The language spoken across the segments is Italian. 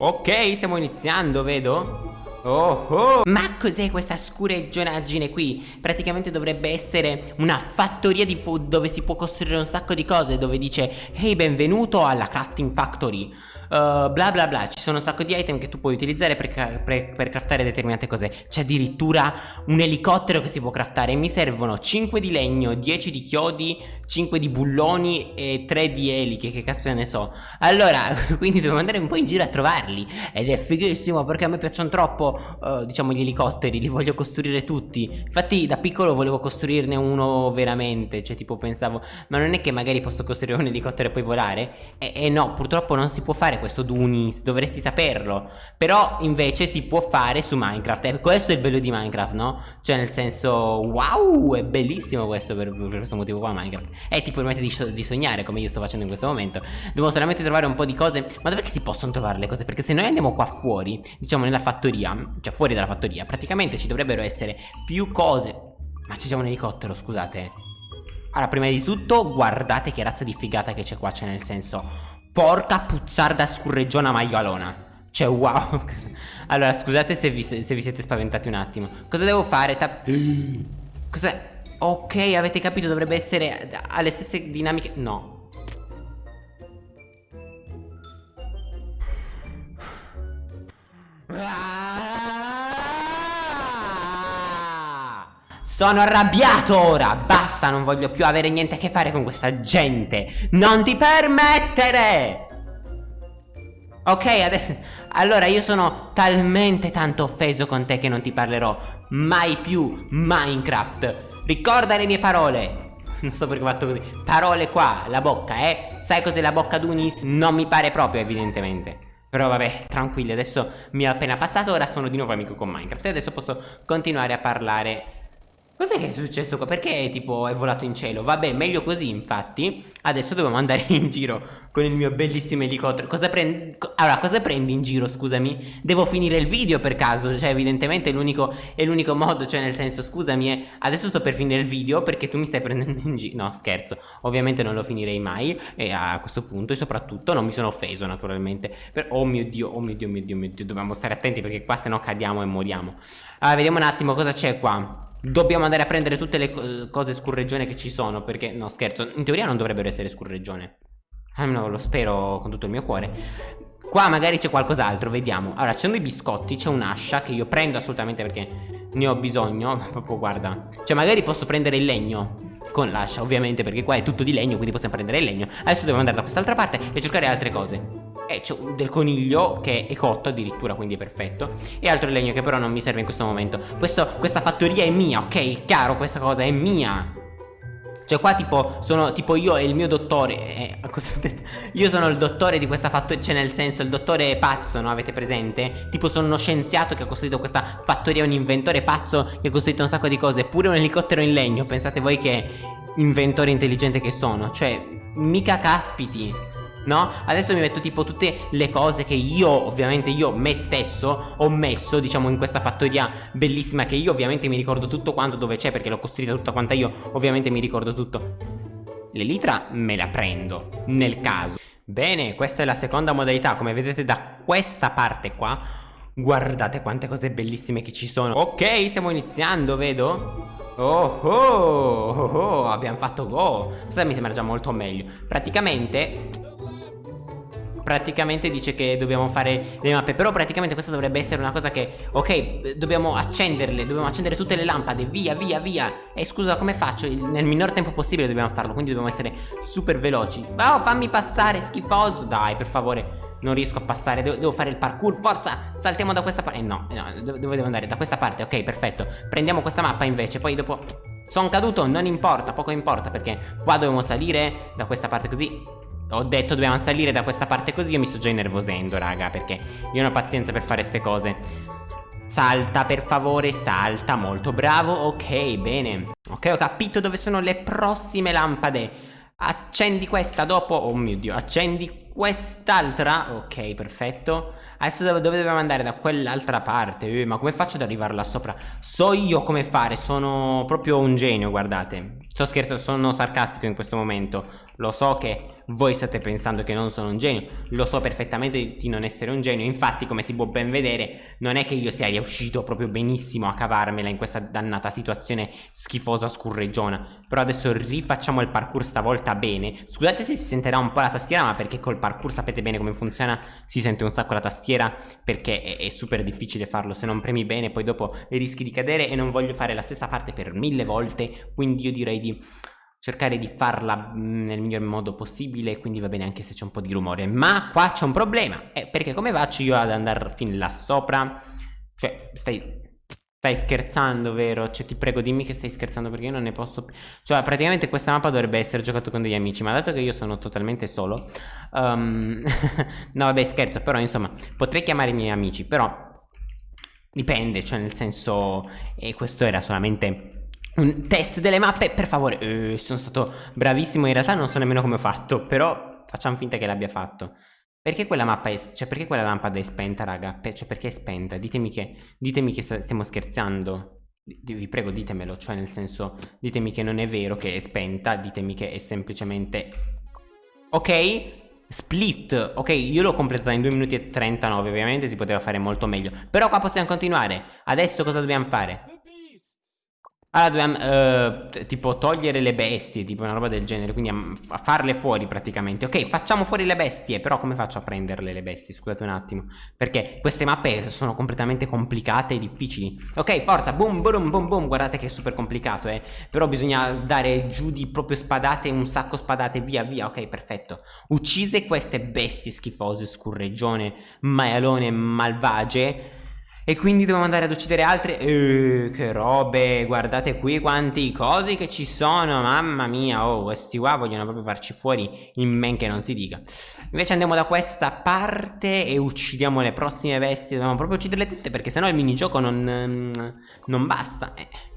Ok, stiamo iniziando, vedo. Oh, oh. Ma cos'è questa scureggionaggine qui? Praticamente dovrebbe essere una fattoria di food dove si può costruire un sacco di cose Dove dice Hey benvenuto alla crafting factory uh, Bla bla bla Ci sono un sacco di item che tu puoi utilizzare per, per, per craftare determinate cose C'è addirittura un elicottero che si può craftare Mi servono 5 di legno, 10 di chiodi 5 di bulloni e 3 di eliche Che caspita ne so. Allora quindi devo andare un po' in giro a trovarli. Ed è fighissimo perché a me piacciono troppo uh, diciamo gli elicotteri, li voglio costruire tutti. Infatti da piccolo volevo costruirne uno veramente, cioè tipo pensavo Ma non è che magari posso costruire un elicottero e poi volare? E, e no, purtroppo non si può fare questo Dunis, dovresti saperlo. Però invece si può fare su Minecraft. E questo è il bello di Minecraft, no? Cioè nel senso, wow, è bellissimo questo per, per questo motivo qua Minecraft E ti permette di, di sognare come io sto facendo in questo momento Devo solamente trovare un po' di cose Ma dov'è che si possono trovare le cose? Perché se noi andiamo qua fuori, diciamo nella fattoria cioè fuori dalla fattoria, praticamente ci dovrebbero essere più cose. Ma c'è già un elicottero, scusate. Allora, prima di tutto, guardate che razza di figata che c'è qua, cioè nel senso... Porca puzzarda scurreggiona maialona. Cioè, wow. allora, scusate se vi, se vi, siete spaventati un attimo. Cosa devo fare? Ta Cos'è? Ok, avete capito, dovrebbe essere alle stesse dinamiche... No, Sono arrabbiato ora. Basta non voglio più avere niente a che fare con questa gente. Non ti permettere. Ok adesso Allora io sono talmente tanto offeso con te che non ti parlerò Mai più Minecraft Ricorda le mie parole. Non so perché ho fatto così. Parole qua La bocca eh? Sai cos'è la bocca d'Unis? Non mi pare proprio evidentemente. Però vabbè, tranquilli, adesso mi è appena passato, ora sono di nuovo amico con Minecraft. E adesso posso continuare a parlare Cos'è che è successo qua? Perché tipo è volato in cielo? Vabbè, meglio così infatti Adesso dobbiamo andare in giro con il mio bellissimo elicottero Cosa prendi? Allora, cosa prendi in giro, scusami? Devo finire il video per caso Cioè, evidentemente è l'unico modo Cioè, nel senso, scusami eh, Adesso sto per finire il video perché tu mi stai prendendo in giro No, scherzo Ovviamente non lo finirei mai E a questo punto, e soprattutto, non mi sono offeso, naturalmente per... Oh mio Dio, oh mio Dio, mio Dio, mio Dio Dobbiamo stare attenti perché qua se no cadiamo e moriamo Allora, vediamo un attimo cosa c'è qua Dobbiamo andare a prendere tutte le cose scurreggione che ci sono Perché, no scherzo, in teoria non dovrebbero essere scurreggione Almeno lo spero con tutto il mio cuore. Qua magari c'è qualcos'altro, vediamo. Allora, ci sono dei biscotti, c'è un'ascia che io prendo assolutamente perché ne ho bisogno Proprio guarda. Cioè magari posso prendere il legno con l'ascia ovviamente perché qua è tutto di legno quindi possiamo prendere il legno. Adesso devo andare da quest'altra parte e cercare altre cose e c'è del coniglio che è cotto addirittura quindi è perfetto E altro legno che però non mi serve in questo momento Questo, Questa fattoria è mia, ok? Chiaro, questa cosa è mia cioè qua tipo sono tipo io e il mio dottore eh, cosa ho detto? Io sono il dottore di questa fattoria Cioè nel senso il dottore pazzo no avete presente? Tipo sono uno scienziato che ha costruito questa fattoria Un inventore pazzo che ha costruito un sacco di cose Pure un elicottero in legno Pensate voi che inventore intelligente che sono Cioè mica caspiti no? Adesso mi metto tipo tutte le cose che io, ovviamente io, me stesso, ho messo, diciamo, in questa fattoria bellissima che io ovviamente mi ricordo tutto quanto dove c'è perché l'ho costruita tutta quanta io, ovviamente mi ricordo tutto. L'elitra me la prendo, nel caso. Bene, questa è la seconda modalità, come vedete da questa parte qua, guardate quante cose bellissime che ci sono. Ok, stiamo iniziando, vedo? Oh, oh, oh, oh, abbiamo fatto go Questo mi sembra già molto meglio Praticamente praticamente dice che dobbiamo fare le mappe Però praticamente questa dovrebbe essere una cosa che Ok dobbiamo accenderle Dobbiamo accendere tutte le lampade Via via via. E scusa come faccio? Nel minor tempo possibile dobbiamo farlo Quindi dobbiamo essere super veloci. Oh fammi passare schifoso. Dai per favore non riesco a passare devo, devo, fare il parkour Forza Saltiamo da questa parte. Eh, no, no dove devo andare? Da questa parte Ok perfetto. Prendiamo questa mappa invece Poi dopo Sono caduto Non importa Poco importa Perché qua dobbiamo salire Da questa parte così ho detto dobbiamo salire da questa parte così Io mi sto già innervosendo raga Perché io non ho pazienza per fare ste cose. Salta per favore Salta molto bravo. Ok bene. Ok ho capito dove sono le prossime lampade. Accendi questa dopo. Oh mio dio Accendi quest'altra? Ok perfetto. Adesso dove, dove dobbiamo andare? Da quell'altra parte. Eh, Ma come faccio ad arrivare là sopra? So io come fare Sono proprio un genio guardate. Sto scherzando Sono sarcastico in questo momento. Lo so che voi state pensando che non sono un genio. Lo so perfettamente di non essere un genio. Infatti come si può ben vedere non è che io sia riuscito proprio benissimo a cavarmela in questa dannata situazione schifosa scurreggiona Però adesso rifacciamo il parkour stavolta bene. Scusate se si sentirà un po' la tastiera ma perché col parkour sapete bene come funziona? Si sente un sacco la tastiera perché è, è super difficile farlo. Se non premi bene poi dopo rischi di cadere e non voglio fare la stessa parte per mille volte. Quindi io direi di cercare di farla mm, nel miglior modo possibile quindi va bene anche se c'è un po' di rumore. Ma qua c'è un problema eh, perché come faccio io ad andare fin là sopra? Cioè stai Stai scherzando, vero? Cioè ti prego dimmi che stai scherzando perché io non ne posso più. Cioè praticamente questa mappa dovrebbe essere giocata con degli amici Ma dato che io sono totalmente solo um... No vabbè scherzo Però insomma potrei chiamare i miei amici Però dipende Cioè nel senso E questo era solamente un test delle mappe, per favore. Eh, sono stato bravissimo, in realtà non so nemmeno come ho fatto, però facciamo finta che l'abbia fatto. Perché quella mappa è, cioè perché quella lampada è spenta, raga? cioè perché è spenta? Ditemi che, ditemi che stiamo scherzando. Vi prego ditemelo, cioè nel senso, ditemi che non è vero che è spenta, ditemi che è semplicemente... Ok, Split, ok, io l'ho completata in 2 minuti e 39, ovviamente si poteva fare molto meglio. Però qua possiamo continuare. Adesso cosa dobbiamo fare? Allora dobbiamo uh, tipo togliere le bestie, tipo una roba del genere, quindi a, a, farle fuori praticamente. Ok, facciamo fuori le bestie, però come faccio a prenderle le bestie? Scusate un attimo, perché queste mappe sono completamente complicate e difficili. Ok, forza, boom, boom, boom, boom, guardate che è super complicato, eh. Però bisogna dare giù di proprio spadate, un sacco spadate, via, via, ok, perfetto. Uccise queste bestie schifose, scurreggione, maialone, malvagie e quindi dobbiamo andare ad uccidere altre eh, Che robe Guardate qui quanti cosi che ci sono Mamma mia Oh questi qua vogliono proprio farci fuori In men che non si dica Invece andiamo da questa parte E uccidiamo le prossime bestie Dobbiamo proprio ucciderle tutte Perché sennò il minigioco non, non basta eh.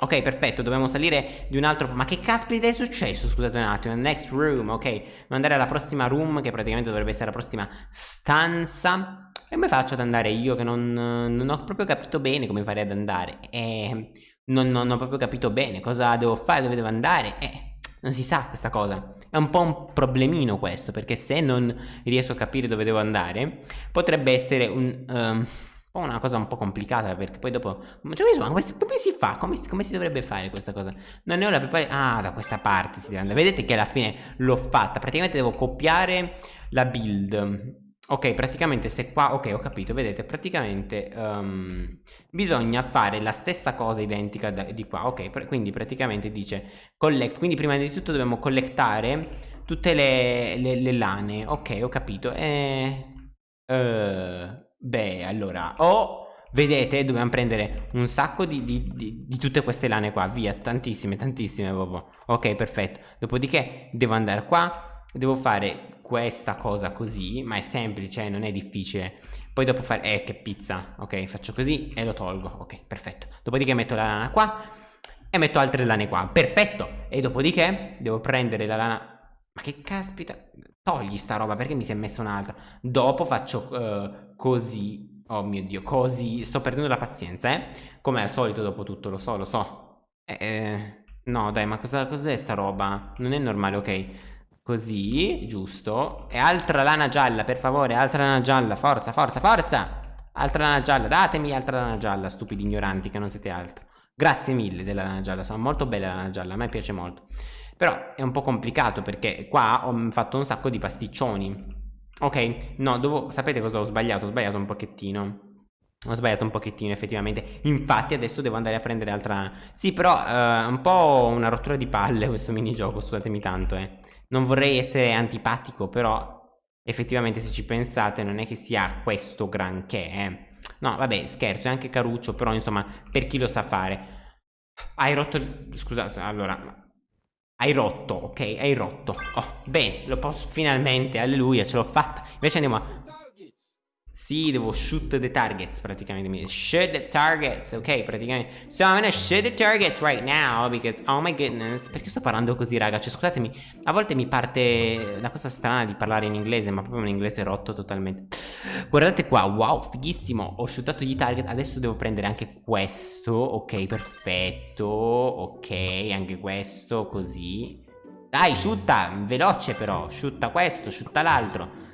Ok, perfetto, dobbiamo salire di un altro... Ma che caspita è successo? Scusate un attimo. Next room, ok. Dobbiamo andare alla prossima room, che praticamente dovrebbe essere la prossima stanza. E come faccio ad andare io che non, non ho proprio capito bene come fare ad andare? E non, non, ho proprio capito bene cosa devo fare, dove devo andare? Eh, non si sa questa cosa. È un po' un problemino questo, perché se non riesco a capire dove devo andare, potrebbe essere un... Um, una cosa un po' complicata perché poi dopo cioè, insomma, come, si, come si fa? Come, come, si dovrebbe fare questa cosa? Non ne ho la preparazione Ah da questa parte si deve andare. Vedete che alla fine l'ho fatta. Praticamente devo copiare la build. Ok, praticamente se qua, ok ho capito, vedete, praticamente um, bisogna fare la stessa cosa identica da, di qua, ok, pr quindi praticamente dice collect, quindi prima di tutto dobbiamo collectare tutte le, le, le lane, ok ho capito, e... Uh, beh, allora, o vedete dobbiamo prendere un sacco di, di, di, di, tutte queste lane qua, via, tantissime, tantissime proprio, ok perfetto, dopodiché devo andare qua, devo fare questa cosa così, ma è semplice, eh, non è difficile. Poi dopo fare, eh che pizza, ok, faccio così e lo tolgo, ok, perfetto. Dopodiché metto la lana qua e metto altre lane qua, perfetto. E dopodiché devo prendere la lana, ma che caspita, togli sta roba perché mi si è messa un'altra. Dopo faccio uh, così, oh mio dio, così, sto perdendo la pazienza, eh. Come al solito dopo tutto, lo so, lo so. Eh, eh no dai, ma cosa, cos'è sta roba? Non è normale, ok. Così, giusto. E altra lana gialla, per favore, altra lana gialla. Forza, forza, forza. Altra lana gialla, datemi altra lana gialla, stupidi ignoranti che non siete altro. Grazie mille della lana gialla, sono molto bella la lana gialla, a me piace molto. Però è un po' complicato perché qua ho fatto un sacco di pasticcioni. Ok, no, devo... sapete cosa ho sbagliato? Ho sbagliato un pochettino. Ho sbagliato un pochettino effettivamente Infatti adesso devo andare a prendere altra Sì però eh, un po' una rottura di palle questo minigioco Scusatemi tanto eh non vorrei essere antipatico, però effettivamente se ci pensate non è che sia questo granché, eh. No, vabbè, scherzo, è anche caruccio, però insomma, per chi lo sa fare. Hai rotto... Scusate, allora... Hai rotto, ok? Hai rotto. Oh, bene, lo posso finalmente, alleluia, ce l'ho fatta. Invece andiamo a sì, devo shoot the targets praticamente. Shoot the targets, ok, praticamente. So I'm gonna shoot the targets right now because, oh my goodness. Perché sto parlando così, raga? Cioè, scusatemi, a volte mi parte la cosa strana di parlare in inglese, ma proprio un inglese rotto totalmente. Guardate qua, wow, fighissimo. Ho shootato gli target, adesso devo prendere anche questo. Ok, perfetto. Ok, anche questo, così. Dai, shutta, veloce però. Shutta questo, shutta l'altro.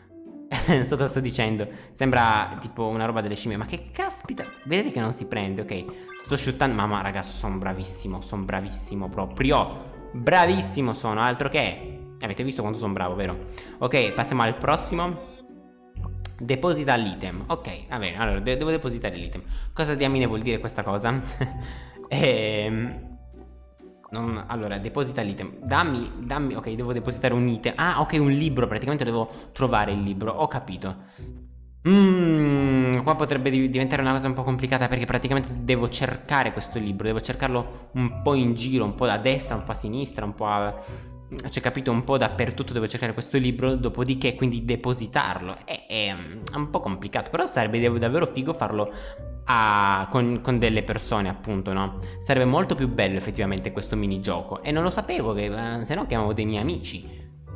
Non so cosa sto dicendo. Sembra tipo una roba delle scimmie. Ma che caspita. Vedete che non si prende, ok. Sto shootando. Mamma, ragazzi, sono bravissimo. Sono bravissimo proprio. Bravissimo sono, altro che. Avete visto quanto sono bravo, vero? Ok, passiamo al prossimo. Deposita l'item. Ok, va bene. Allora, de devo depositare l'item. Cosa diamine vuol dire questa cosa? ehm. Non, allora, deposita l'item. Dammi, dammi. Ok, devo depositare un item. Ah, ok, un libro. Praticamente devo trovare il libro. Ho capito. Mmm, qua potrebbe diventare una cosa un po' complicata perché praticamente devo cercare questo libro, devo cercarlo un po' in giro, un po' a destra, un po' a sinistra, un po' a cioè capito un po' dappertutto devo cercare questo libro dopodiché quindi depositarlo. È, è, è un po' complicato però sarebbe davvero figo farlo a, con, con, delle persone appunto no? Sarebbe molto più bello effettivamente questo minigioco. E non lo sapevo che eh, se no chiamavo dei miei amici.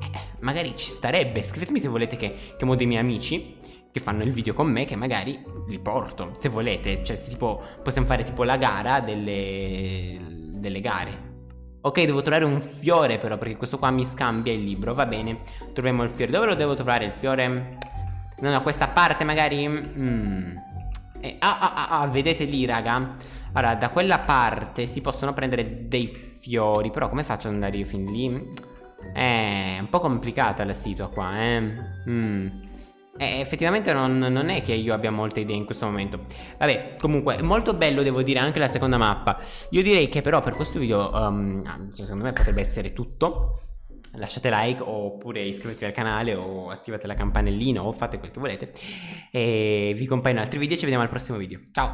Eh, magari ci starebbe. Scrivetemi se volete che chiamo dei miei amici che fanno il video con me che magari li porto se volete. Cioè tipo possiamo fare tipo la gara delle, delle gare Ok, devo trovare un fiore però, perché questo qua mi scambia il libro, va bene. Troviamo il fiore. Dove lo devo trovare il fiore? No, no, questa parte magari... Mm. Eh, ah, ah, ah, ah, vedete lì, raga? Allora, da quella parte si possono prendere dei fiori, però come faccio ad andare io fin lì? Eh, è un po' complicata la situa qua, eh. Mm. Eh, effettivamente non, non, è che io abbia molte idee in questo momento. Vabbè, comunque, molto bello devo dire anche la seconda mappa. Io direi che però per questo video, um, secondo me potrebbe essere tutto. Lasciate like oppure iscrivetevi al canale o attivate la campanellina o fate quel che volete. E vi compaio in altri video e ci vediamo al prossimo video. Ciao!